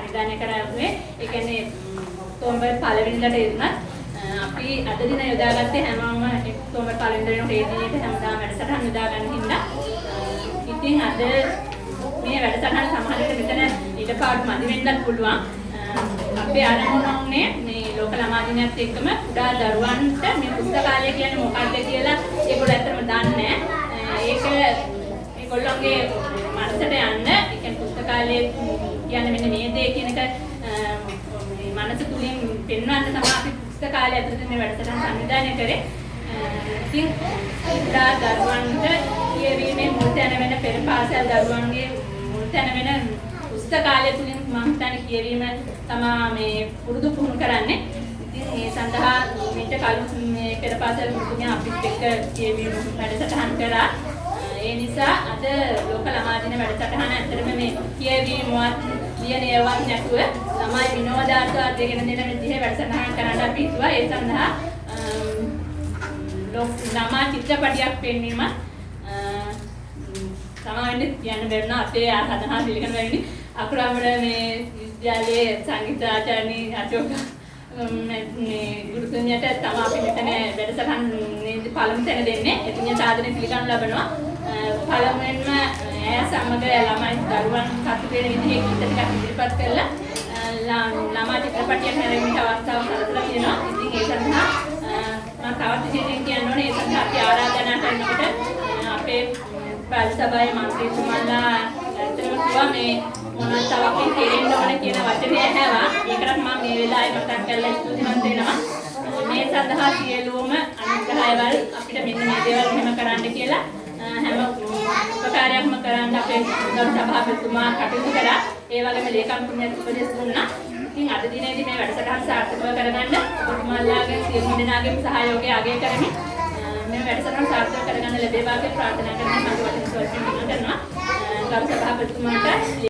වැඩසටහන අපි සංවිධානය කරන්නේ ඒ කියන්නේ ඔක්තෝබර් පළවෙනිදාට එදුනත් අපි අද දින යොදාගත්තේ හැමෝම ඔක්තෝබර් පළවෙනිදා වෙනකොට ඒ දිනේට හැමදාම වැඩසටහන යොදා ගන්න හින්දා ඉතින් අද මේ වැඩසටහන සමහර විට මෙතන ඊටපාඩු මදි වෙන්නත් පුළුවන්. අපේ අරමුණ උනේ මේ ලෝක ළමා දිනයත් එක්කම කුඩා දරුවන්ට මේ පුස්තකාලය කියන්නේ මොකක්ද කියලා ඒගොල්ලෝ ඇත්තටම දන්නේ නැහැ. ඒක ඒගොල්ලෝගේ මනසට යන්න ඒ කියන්නේ පුස්තකාලයේ කියන්නේ මෙන්න මේ දේ කියන එක මේ මනස තුලින් පෙන්වන්න තමයි අපි පුස්තකාලය ඇතුළත මේ වැඩසටහන සංවිධානය කරේ. ඉතින් ඉදා දරුවන්ට කියවීමේ මුල් තැන වෙන පෙර පාසල් දරුවන්ගේ මුල් තැන වෙන පුස්තකාලය තුලින් මම හිතන්නේ කියවීම තමයි මේ පුරුදු පුහුණු කරන්නේ. ඉතින් ඒ සඳහා මෙච්ච කලින් මේ පෙර පාසල් මුතුමිය අපිත් එක්ක කියවීම වැඩසටහන් කරා. ඒ නිසා අද ලෝක ළමා දින වැඩසටහන ඇත්තටම මේ කියවීමවත් ලියන ඒවත් නැතුව ළමයි විනෝදාත්මක දෙගෙන දෙන විදිහේ වැඩසටහන් කරන්න අපි හිතුවා. ඒ සඳහා ලෝක ළමා චිත්‍රපටයක් පෙන්වීම සමාවෙන්න කියන්න බැරි අපේ සඳහා පිළිගන්න බැරි අකුරාමර මේ විද්‍යාලයේ සංගීතාචාර්යනි අශෝක මේ ගුරුතුමියට තමයි අපි මෙතන වැඩසටහන් පළමු තැන දෙන්නේ. එතුමිය සාදරයෙන් පිළිගනු ලබනවා. පළමුවෙන්ම ඇය සමග ළමයි දරුවන් සතු වෙන විදිහේ ගීත ටිකක් ඉදිරිපත් කළා. අ, ලා- ළමා චිත්‍රපටයක් හැරෙන්නට අවස්ථාවක් සලසලා තියෙනවා. ඉතින් ඒ සඳහා අ, මම තවත් විශේෂයෙන් කියන්න ඕනේ ඒ සඳහා අපි ආරාධනා කරනකොට අ, අපේ පළාත් සභාවේ මන්ත්‍රීතුමන්ලා ඇත්තටම කිව්වා මේ මොනවද තව අපි කෙරෙන්න ඕන කියන වචනේ ඇහැවා. ඒකටත් මම මේ වෙලාවේ මතක් කරලා ස්තුතිවන්ත වෙනවා. මේ සඳහා සියලුම අනුග්‍රහයවල් අපිට මෙන්න මේ දේවල් මෙහෙම කරන්න කියලා අ, හැම උපකාරයක්ම කරන්න අපේ ගරු සභාපතිතුමා කටයුතු කරා. ඒ වගේම ලේකම්තුමියත් උපදෙස් දුන්නා. ඉතින් අද දිනේදී මේ වැඩසටහන සාර්ථකව කරගන්න ඔබතුමාලාගේ සියලු දෙනාගේම සහයෝගය අගය කරමින් අ, මේ වැඩසටහන සාර්ථක කරගන්න ලැබේවා කියලා ප්‍රාර්ථනා කරන මගේ වචන ස්වල්පයෙන් ඉල්ලා කරනවා. අ, ගරු සභාපතිතුමාට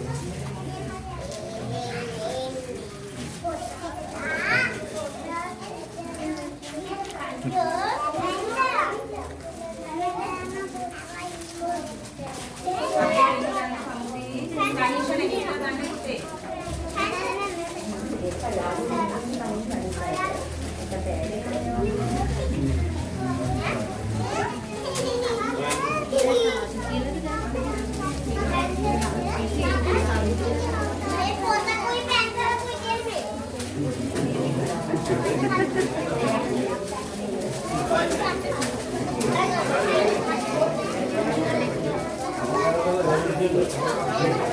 거죠.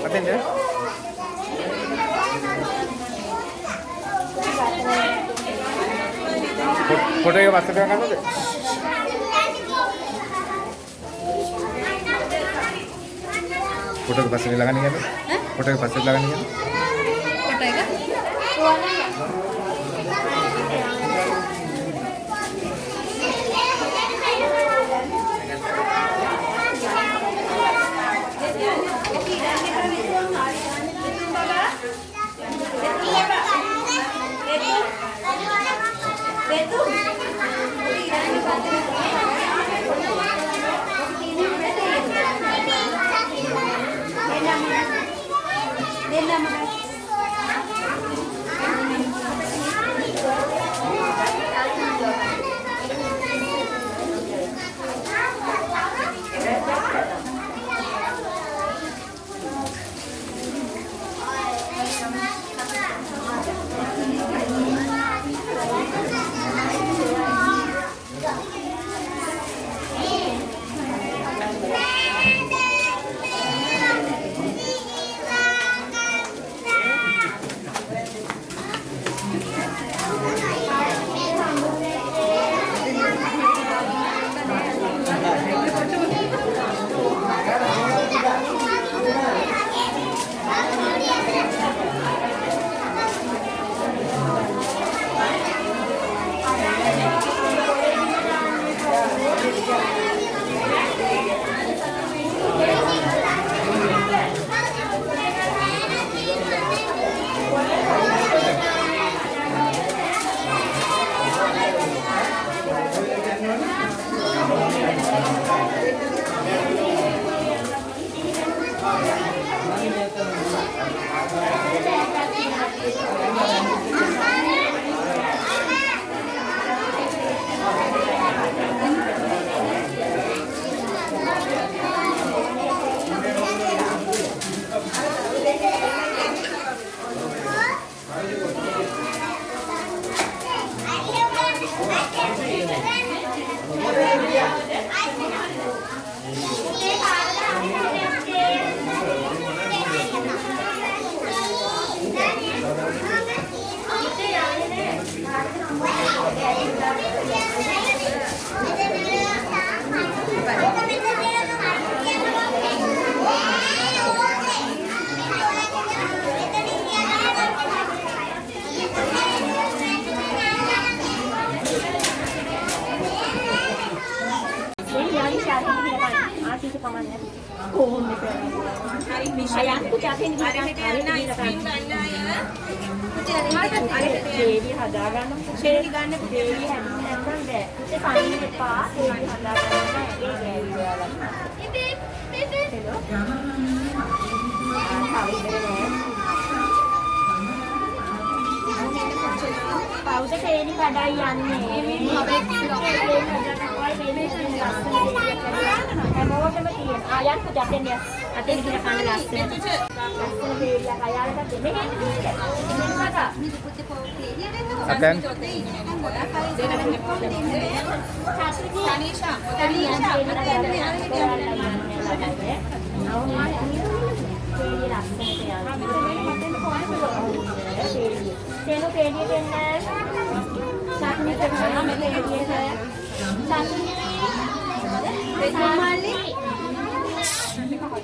අතෙන්ද? ෆොටෝ එක පස්සට ගන්නවද ෆොටෝ එක පස්සට ළඟ නියන්නේ ෆොටෝ එක පස්සට ළඟ Thank you. ඩේලි හදාගන්න ඩේලි ගන්න ඩේලි හැදෙන්න නැත්නම් බෑ. ඒ පයින් එපා. ඩේලි හදාගන්න. ඒ ගෑවි ඔයාලා. හෙලෝ. ආ, තව ඉඳලා නෑ. කවුද ඩේලි කඩයි යන්නේ? හැමෝටම තියෙන. ආ යන්න ජපෙන් යන්න. අතේ ගිහින් කන්න ලස්සන. ලස්සන ඩේලියක් අයාලට දෙන්න. මෙහෙම අතෙන් තේනු පේඩිය දෙන්න චට්නි දෙන්න පේඩිය චට්නි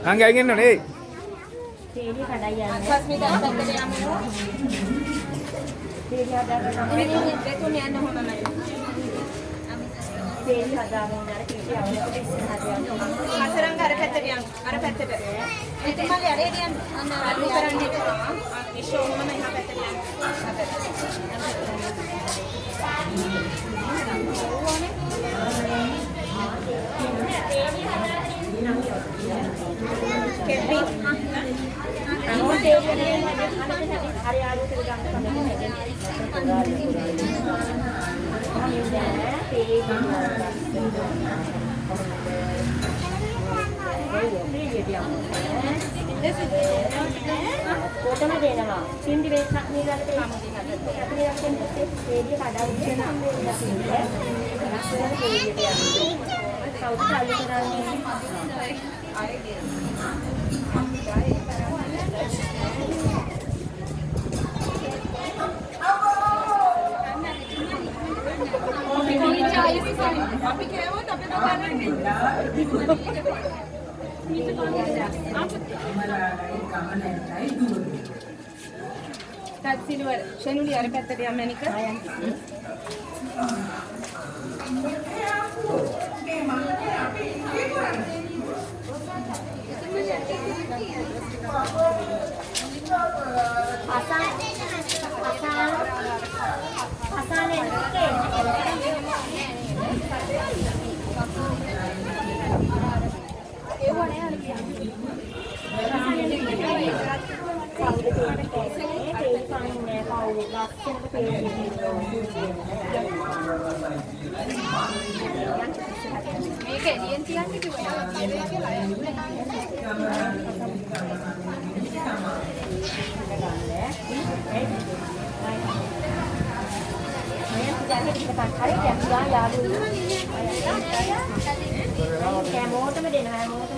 අංග අයින් එන්න නේ පේඩිය කඩයි යන්නේ පේඩිය හදාගන්න පේඩිය හදාගන්න අර කීටි අවුලකට ඉස්සරහට යන්න හතරංග අර පැත්තට යන්න. අර පැත්තට. එතුමාගේ අරේ යන්න. අන්න අර කරන්නේ. ඉෂෝ මම එහා පැත්තට යන්න. එහා පැත්තට. කෙපි. අනෝ පේඩිය හදාගන්න හරි ආලුවට ගන්න කොටම දෙනවා. සින්දි වෙස්සක් නීලකට එන්නේ. අපි රැකෙන පේඩිය කඩවුච්චන හම්බෙන්නේ. ලස්සන පේඩියට යන්නේ. කවුද සල්ලි කරන්නේ? සිල්වර් ෂෙනුලි අර පැත්තට යන්න මැනික. Pasan, pasan, pasan ini මේක එළියෙන් තියන්න කිව්වා. හැමෝටම දෙනවා හැමෝටම තියෙනවා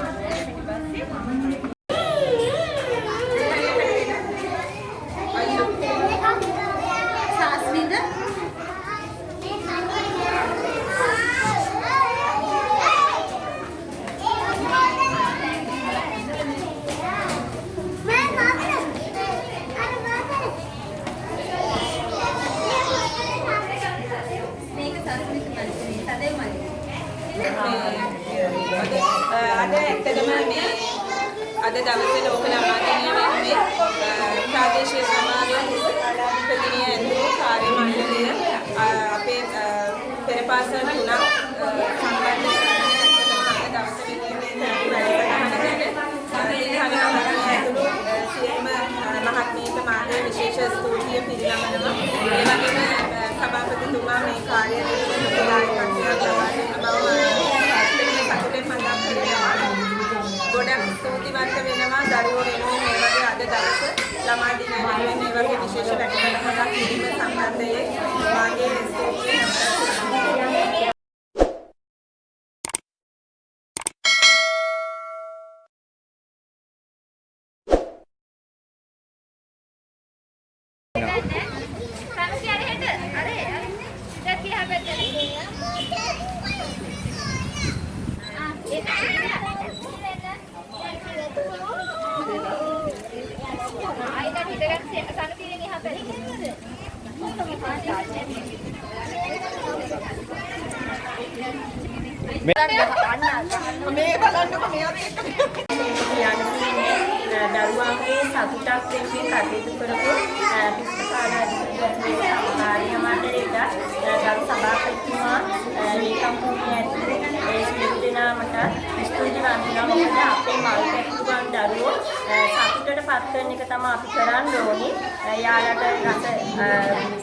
දවස ලෝක ළමාදිනය වෙනුවෙන් ප්‍රාදේශීය සමාගම් ප්‍රතිනිය ඇතුළු කාර්ය මණ්ඩලය අපේ පෙරපාසල් තුනක් සම්බන්ධ දවස ඇතුළු සියලුම මහත්මීන්ට මාගේ විශේෂ ස්තුතිය පිරිනමනවා. ඒ වගේම සභාපතිතුමා මේ කාර්යය පිළිබඳව ප්‍රකාශයක් ස්තුතිවන්ත වෙනවා දරුවෝ වෙනුවෙන් මේ වගේ අද දවස ළමා දිනය වෙනුවෙන් මේ වගේ විශේෂ වැඩසටහනක් කිරීම සම්බන්ධයෙන් මාගේ ස්තුතිය මේ බලන්නකො මේවත් එක්ක දරුවන්ගේ සතුටක් වෙනුවෙන් කටයුතු කරපු පිස්තකාලාධිපති කාර්ය මණ්ඩලයට ගරු සභාපතිතුමා ලේකම් භූමිය ඇතුළේ ඒ සියලු දෙනාමට ස්තුතිවන්ත වෙනවා මොකද අපේ මල් පැතුම් දරුවෝ සතුටට පත් වෙන එක තමයි අපි කරන්න ඕනි. යාළට රස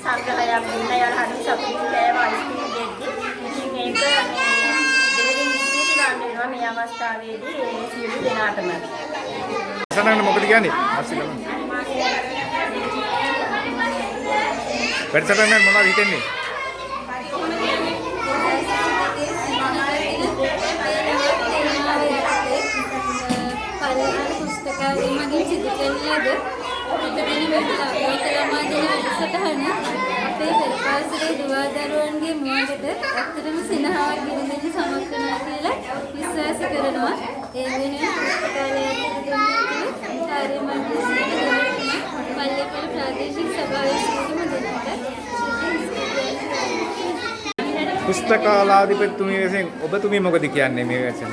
සංග්‍රහයක් දුන්න යාළ හරි සතුටින් කෑම අයිස්ක්‍රීම් දෙද්දි ඉතින් ඒක මේ දෙවියන් ස්තුතිවන්ත වෙනවා මේ අවස්ථාවේදී ඒ සියලු දෙනාටම. සනන්න මොකද කියන්නේ? අස්සිකම. වැඩසටහන මොනවද හිතෙන්නේ? පරිහාර පුස්තකාලය මගින් සිදු කරන ලද පිටවෙන ලෝකලමා දින වැඩසටහන අපේ පෙරපාසලේ දුවා දරුවන්ගේ මුවගට ඇත්තටම සිනහාවක් ගෙනදෙන්න සමත් වෙනවා කියලා විශ්වාස කරනවා. ඒ වෙනුවෙන් පුස්තකාලය ඇතුළත කාර්ය මණ්ඩලයේ පල්ලේපල ප්‍රාදේශික සභාවේ සියලුම දෙනාට පුස්තකාලාධිපතිතුමිය විසින් ඔබතුමිය මොකද කියන්නේ මේ වැසෙන?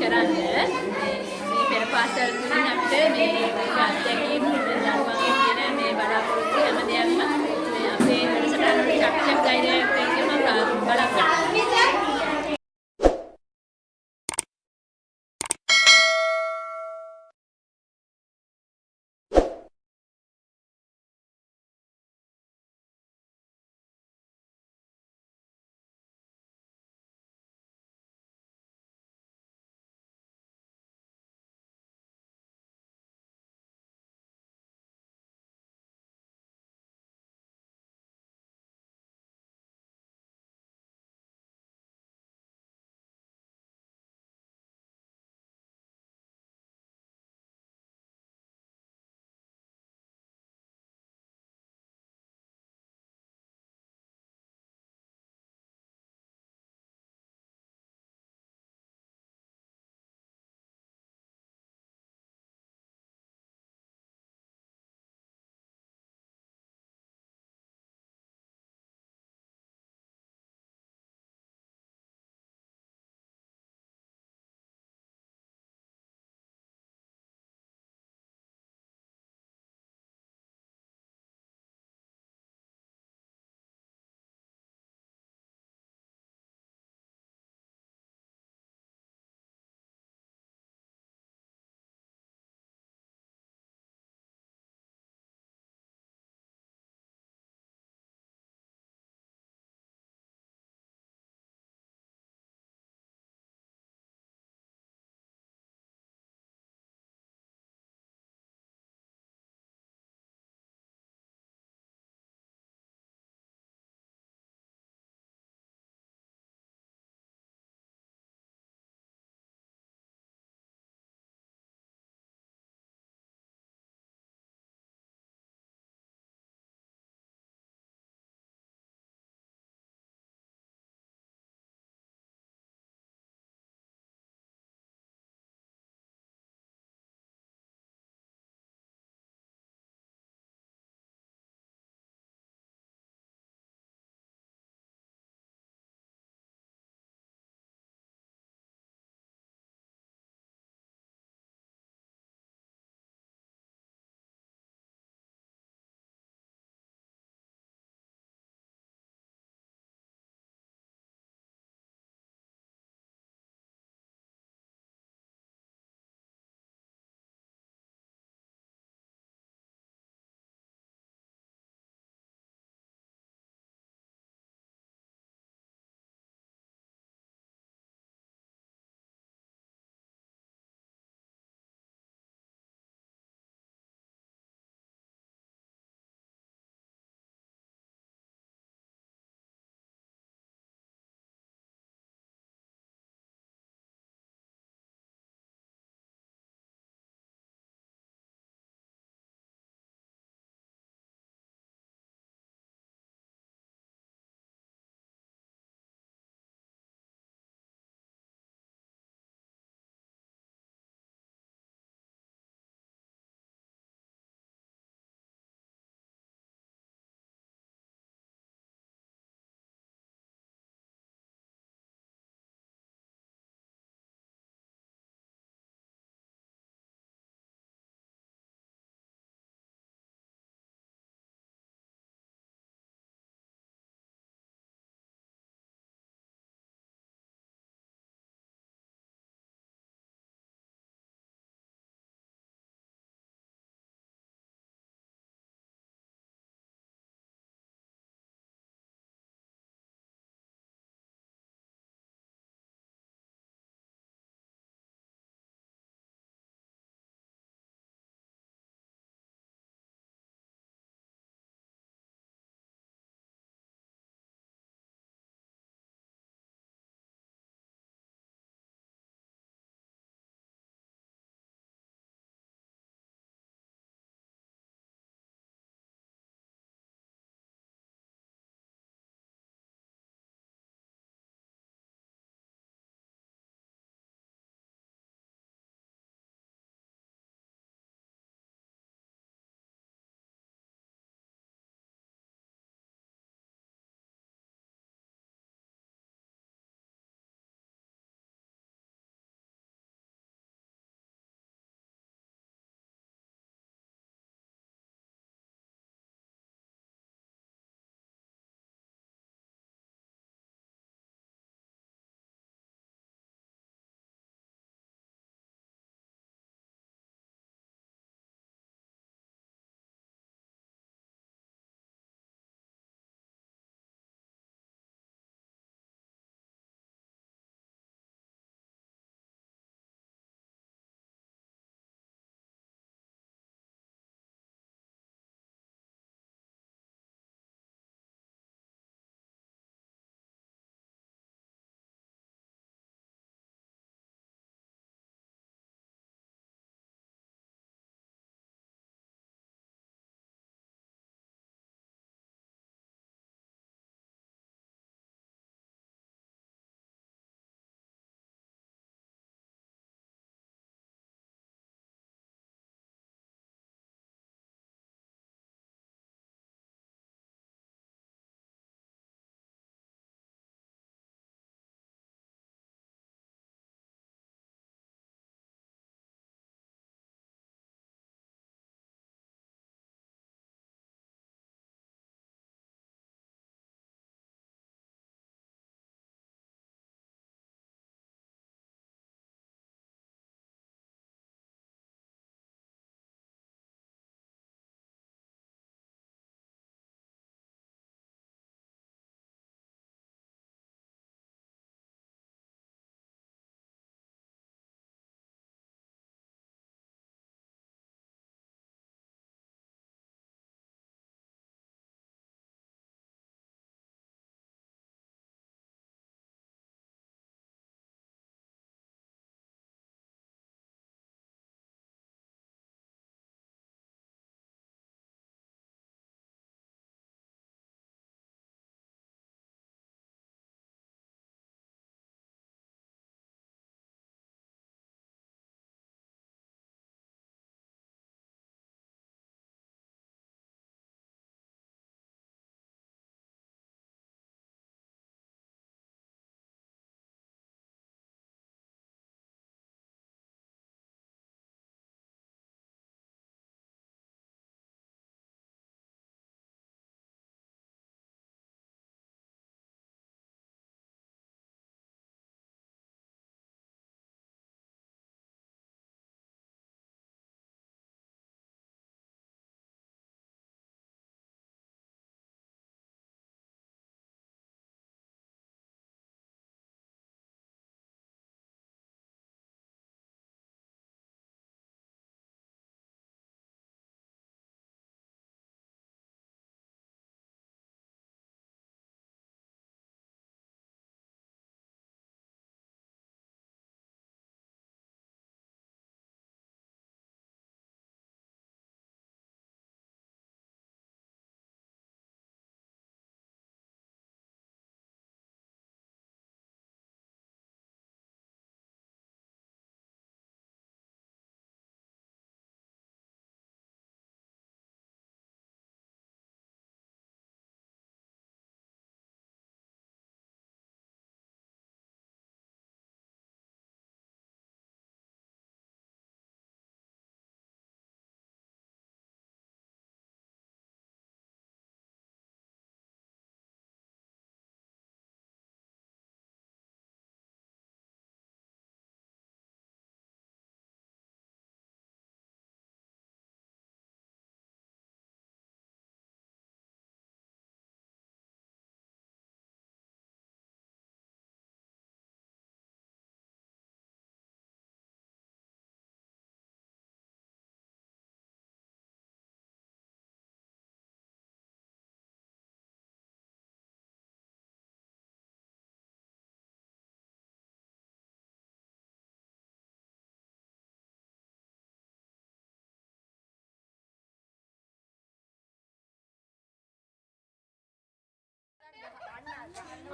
කරන්න මේ මේ පෙර පාසල් තුලින් අපිට මේ අත්දැකීම් වැඩසටහන වලින් ශක්තියක් ධෛර්යයක් දෙන්න මම බලාපොරොත්තු වෙනවා.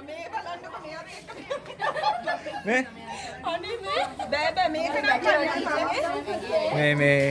මේ? බලන්නකො මෙයාත් එක්ක මේ අනේ මේ බෑ බෑ මේක නම් කරන්න මේ මේ.